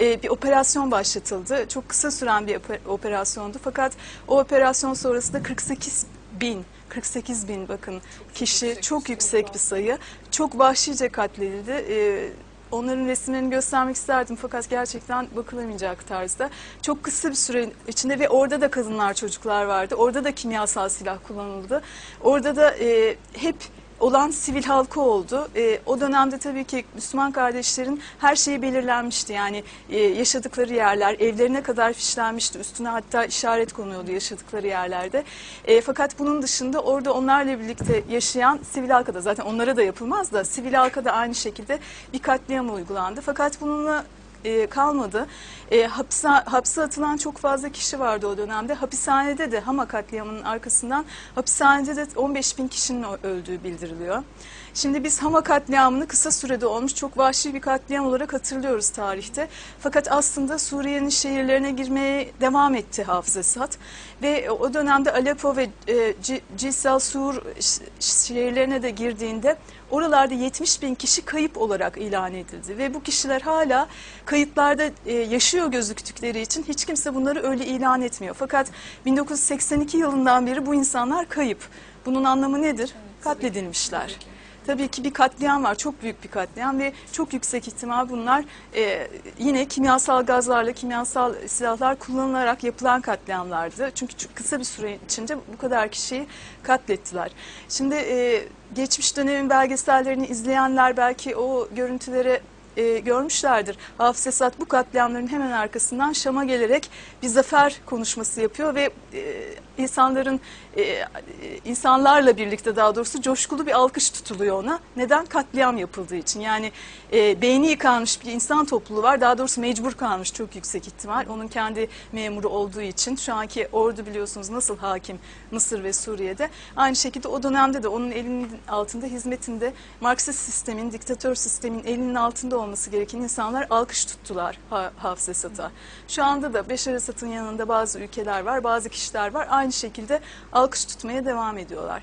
e, bir operasyon başlatıldı. Çok kısa süren bir oper- operasyondu. Fakat o operasyon sonrasında 48 bin 48 bin bakın kişi çok yüksek bir sayı. Çok vahşice katledildi. E, Onların resimlerini göstermek isterdim fakat gerçekten bakılamayacak tarzda. Çok kısa bir süre içinde ve orada da kadınlar çocuklar vardı. Orada da kimyasal silah kullanıldı. Orada da e, hep olan sivil halkı oldu. E, o dönemde tabii ki Müslüman kardeşlerin her şeyi belirlenmişti. Yani e, yaşadıkları yerler evlerine kadar fişlenmişti. Üstüne hatta işaret konuyordu yaşadıkları yerlerde. E, fakat bunun dışında orada onlarla birlikte yaşayan sivil halka da zaten onlara da yapılmaz da sivil halka da aynı şekilde bir katliam uygulandı. Fakat bununla e, kalmadı. E, hapse, hapse atılan çok fazla kişi vardı o dönemde. Hapishanede de Hama katliamının arkasından hapishanede de 15 bin kişinin öldüğü bildiriliyor. Şimdi biz Hama katliamını kısa sürede olmuş çok vahşi bir katliam olarak hatırlıyoruz tarihte. Fakat aslında Suriye'nin şehirlerine girmeye devam etti Hafız Esad. Ve o dönemde Aleppo ve e, C- Cisal Sur şehirlerine de girdiğinde oralarda 70 bin kişi kayıp olarak ilan edildi. Ve bu kişiler hala kayıtlarda e, yaşıyor gözüktükleri için hiç kimse bunları öyle ilan etmiyor. Fakat 1982 yılından beri bu insanlar kayıp. Bunun anlamı nedir? Katledilmişler. Tabii ki bir katliam var, çok büyük bir katliam ve çok yüksek ihtimal bunlar e, yine kimyasal gazlarla, kimyasal silahlar kullanılarak yapılan katliamlardı. Çünkü kısa bir süre içinde bu kadar kişiyi katlettiler. Şimdi e, geçmiş dönemin belgesellerini izleyenler belki o görüntüleri e, görmüşlerdir. Hafız Esad bu katliamların hemen arkasından Şam'a gelerek bir zafer konuşması yapıyor ve e, insanların e, insanlarla birlikte daha doğrusu coşkulu bir alkış tutuluyor ona. Neden? Katliam yapıldığı için. Yani e, beyni yıkanmış bir insan topluluğu var. Daha doğrusu mecbur kalmış çok yüksek ihtimal. Onun kendi memuru olduğu için. Şu anki ordu biliyorsunuz nasıl hakim Mısır ve Suriye'de. Aynı şekilde o dönemde de onun elinin altında hizmetinde Marksist sistemin, diktatör sistemin elinin altında olması gereken insanlar alkış tuttular Ha- Hafız Esad'a. Şu anda da Beşar Esad'ın yanında bazı ülkeler var, bazı kişiler var. Aynı şekilde alkış tutmaya devam ediyorlar.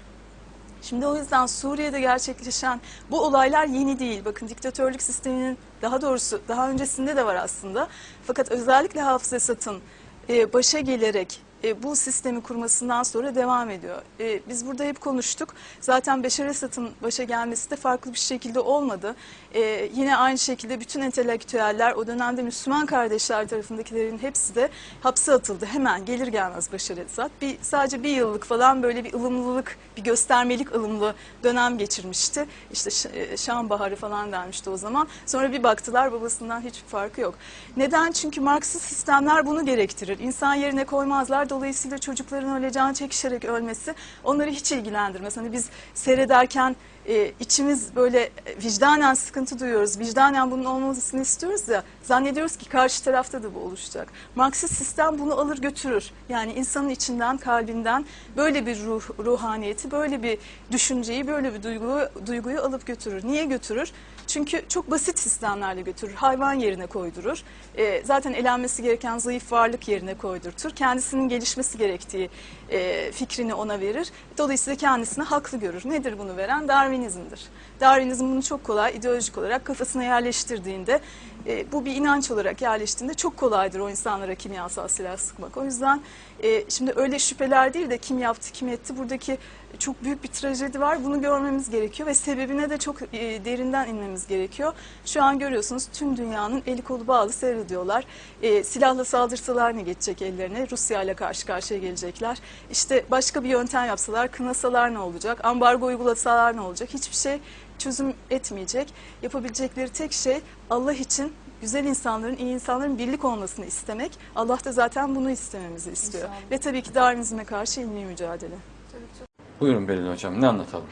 Şimdi o yüzden Suriye'de gerçekleşen bu olaylar yeni değil. Bakın diktatörlük sisteminin daha doğrusu daha öncesinde de var aslında. Fakat özellikle Hafız Esad'ın e, başa gelerek e, bu sistemi kurmasından sonra devam ediyor. E, biz burada hep konuştuk. Zaten Beşar Esad'ın başa gelmesi de farklı bir şekilde olmadı. E, yine aynı şekilde bütün entelektüeller o dönemde Müslüman kardeşler tarafındakilerin hepsi de hapse atıldı. Hemen gelir gelmez Beşar Esad. Bir, sadece bir yıllık falan böyle bir ılımlılık, bir göstermelik ılımlı dönem geçirmişti. İşte e, Şam Baharı falan denmişti o zaman. Sonra bir baktılar babasından hiçbir farkı yok. Neden? Çünkü Marksist sistemler bunu gerektirir. İnsan yerine koymazlar. Dolayısıyla çocukların öyle çekişerek ölmesi onları hiç ilgilendirmez. Hani biz seyrederken e, içimiz böyle e, vicdanen sıkıntı duyuyoruz. Vicdanen bunun olmasını istiyoruz ya. Zannediyoruz ki karşı tarafta da bu oluşacak. Marksist sistem bunu alır götürür. Yani insanın içinden, kalbinden böyle bir ruh, ruhaniyeti, böyle bir düşünceyi, böyle bir duyguyu, duyguyu alıp götürür. Niye götürür? Çünkü çok basit sistemlerle götürür. Hayvan yerine koydurur. E, zaten elenmesi gereken zayıf varlık yerine koydurtur. Kendisinin gelişmesi gerektiği e, fikrini ona verir. Dolayısıyla kendisini haklı görür. Nedir bunu veren? Darwinizmdir. Darwinizm bunu çok kolay ideolojik olarak kafasına yerleştirdiğinde e, bu bir inanç olarak yerleştiğinde çok kolaydır o insanlara kimyasal silah sıkmak. O yüzden e, şimdi öyle şüpheler değil de kim yaptı kim etti buradaki çok büyük bir trajedi var. Bunu görmemiz gerekiyor ve sebebine de çok e, derinden inmemiz gerekiyor. Şu an görüyorsunuz tüm dünyanın eli kolu bağlı seyrediyorlar. E, silahla saldırsalar ne geçecek ellerine? Rusya ile karşı karşıya gelecekler. İşte başka bir yöntem yapsalar, kınasalar ne olacak? Ambargo uygulasalar ne olacak? Hiçbir şey çözüm etmeyecek. Yapabilecekleri tek şey Allah için güzel insanların, iyi insanların birlik olmasını istemek. Allah da zaten bunu istememizi istiyor. İnşallah. Ve tabii ki Darwinizme karşı ilmi mücadele. Tabii çok Buyurun Belin Hocam ne anlatalım?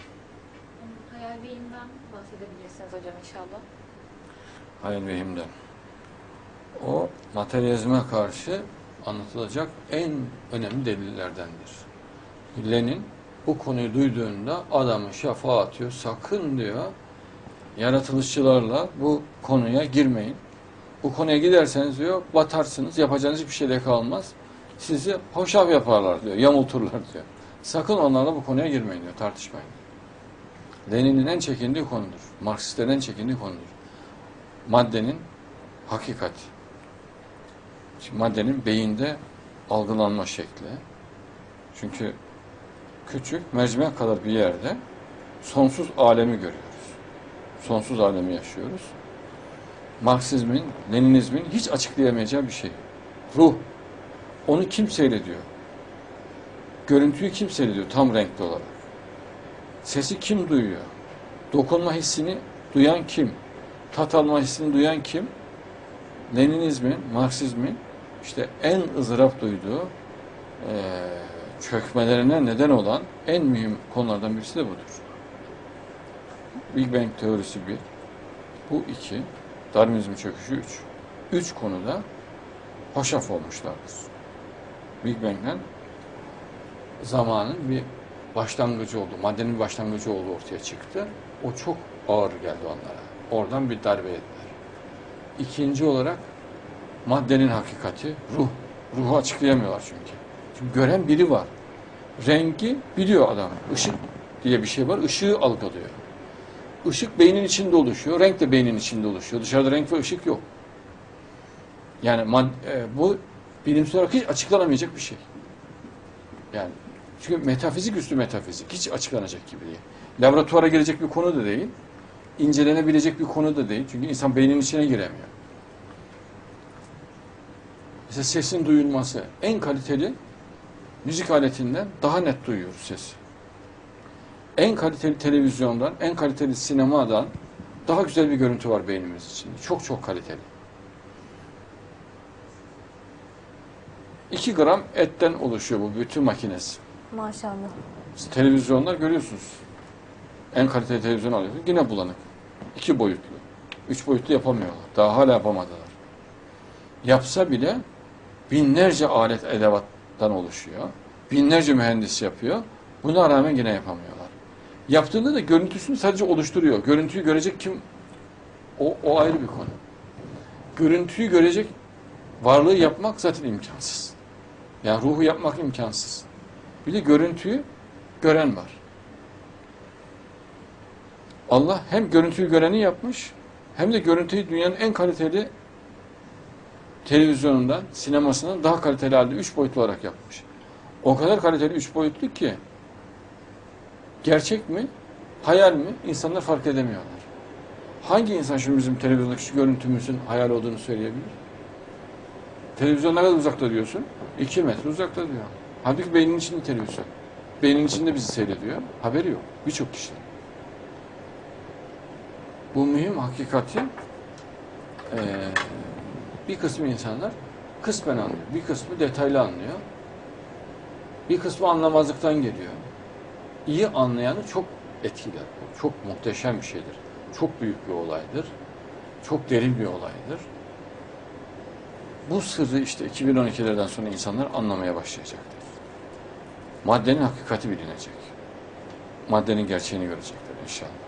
Hayal beyimden bahsedebilirsiniz hocam inşallah. Hayal vehimden. O materyalizme karşı anlatılacak en önemli delillerdendir. Lenin bu konuyu duyduğunda adamı şafağa atıyor. Sakın diyor yaratılışçılarla bu konuya girmeyin. Bu konuya giderseniz diyor batarsınız. Yapacağınız hiçbir şey de kalmaz. Sizi hoşaf yaparlar diyor. Yamulturlar diyor. Sakın onlarla bu konuya girmeyin diyor. Tartışmayın. Lenin'in en çekindiği konudur. Marksistlerin en çekindiği konudur. Maddenin hakikati. Şimdi maddenin beyinde algılanma şekli. Çünkü küçük mercimek kadar bir yerde sonsuz alemi görüyoruz. Sonsuz alemi yaşıyoruz. Marksizmin, Leninizmin hiç açıklayamayacağı bir şey. Ruh. Onu kim seyrediyor? Görüntüyü kim seyrediyor tam renkli olarak? Sesi kim duyuyor? Dokunma hissini duyan kim? Tat alma hissini duyan kim? Leninizmin, Marksizmin işte en ızdırap duyduğu eee, çökmelerine neden olan en mühim konulardan birisi de budur. Big Bang teorisi bir, bu iki, Darwinizmin çöküşü üç. Üç konuda hoşaf olmuşlardır. Big Bang'den zamanın bir başlangıcı oldu, maddenin bir başlangıcı oldu ortaya çıktı. O çok ağır geldi onlara. Oradan bir darbe yediler. İkinci olarak maddenin hakikati, ruh. Ruhu açıklayamıyorlar çünkü. Çünkü gören biri var. Rengi biliyor adam. Işık diye bir şey var. Işığı algılıyor. Işık beynin içinde oluşuyor. Renk de beynin içinde oluşuyor. Dışarıda renk ve ışık yok. Yani e, bu bilimsel olarak hiç açıklanamayacak bir şey. Yani çünkü metafizik üstü metafizik. Hiç açıklanacak gibi değil. Laboratuvara gelecek bir konu da değil. incelenebilecek bir konu da değil. Çünkü insan beynin içine giremiyor. Mesela sesin duyulması en kaliteli müzik aletinden daha net duyuyoruz sesi. En kaliteli televizyondan, en kaliteli sinemadan daha güzel bir görüntü var beynimiz içinde. Çok çok kaliteli. 2 gram etten oluşuyor bu bütün makinesi. Maşallah. Siz televizyonlar görüyorsunuz. En kaliteli televizyon alıyorsunuz. Yine bulanık. İki boyutlu. Üç boyutlu yapamıyorlar. Daha hala yapamadılar. Yapsa bile binlerce alet edevattan oluşuyor. Binlerce mühendis yapıyor. Buna rağmen yine yapamıyorlar. Yaptığında da görüntüsünü sadece oluşturuyor. Görüntüyü görecek kim? O, o ayrı bir konu. Görüntüyü görecek varlığı yapmak zaten imkansız. Yani ruhu yapmak imkansız. Bir de görüntüyü gören var. Allah hem görüntüyü göreni yapmış hem de görüntüyü dünyanın en kaliteli televizyonundan, sinemasından daha kaliteli halde üç boyutlu olarak yapmış. O kadar kaliteli üç boyutlu ki gerçek mi, hayal mi insanlar fark edemiyorlar. Hangi insan şimdi bizim televizyondaki şu görüntümüzün hayal olduğunu söyleyebilir? Televizyon ne kadar uzakta diyorsun? İki metre uzakta diyor. Halbuki beynin içinde televizyon. Beynin içinde bizi seyrediyor. Haberi yok. Birçok kişi. Bu mühim hakikati eee, bir kısmı insanlar kısmen anlıyor. Bir kısmı detaylı anlıyor. Bir kısmı anlamazlıktan geliyor. İyi anlayanı çok etkiler. Çok muhteşem bir şeydir. Çok büyük bir olaydır. Çok derin bir olaydır. Bu sırrı işte 2012'lerden sonra insanlar anlamaya başlayacaktır. Maddenin hakikati bilinecek. Maddenin gerçeğini görecekler inşallah.